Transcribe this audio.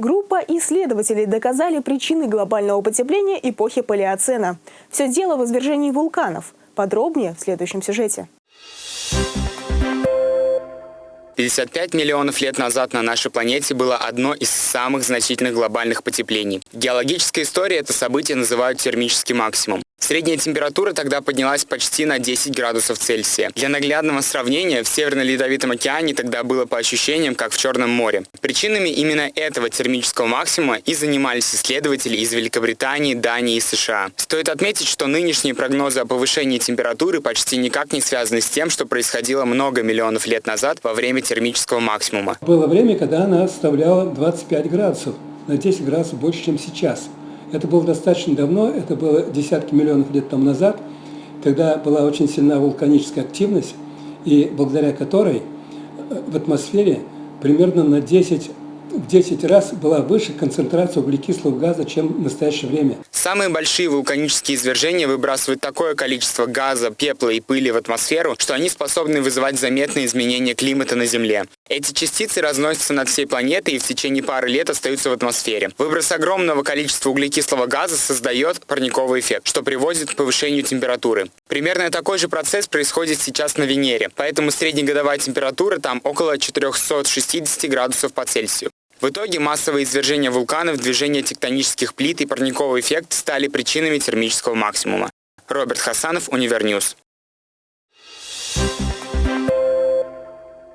Группа исследователей доказали причины глобального потепления эпохи Палеоцена. Все дело в извержении вулканов. Подробнее в следующем сюжете. 55 миллионов лет назад на нашей планете было одно из самых значительных глобальных потеплений. В геологической истории это событие называют термический максимум. Средняя температура тогда поднялась почти на 10 градусов Цельсия. Для наглядного сравнения, в Северно-Ледовитом океане тогда было по ощущениям, как в Черном море. Причинами именно этого термического максимума и занимались исследователи из Великобритании, Дании и США. Стоит отметить, что нынешние прогнозы о повышении температуры почти никак не связаны с тем, что происходило много миллионов лет назад во время термического максимума. Было время, когда она составляла 25 градусов, на 10 градусов больше, чем сейчас – это было достаточно давно, это было десятки миллионов лет тому назад, когда была очень сильна вулканическая активность, и благодаря которой э, в атмосфере примерно на 10 в 10 раз была выше концентрация углекислого газа, чем в настоящее время. Самые большие вулканические извержения выбрасывают такое количество газа, пепла и пыли в атмосферу, что они способны вызывать заметные изменения климата на Земле. Эти частицы разносятся над всей планетой и в течение пары лет остаются в атмосфере. Выброс огромного количества углекислого газа создает парниковый эффект, что приводит к повышению температуры. Примерно такой же процесс происходит сейчас на Венере, поэтому среднегодовая температура там около 460 градусов по Цельсию. В итоге массовые извержения вулканов, движение тектонических плит и парниковый эффект стали причинами термического максимума. Роберт Хасанов, Univer News.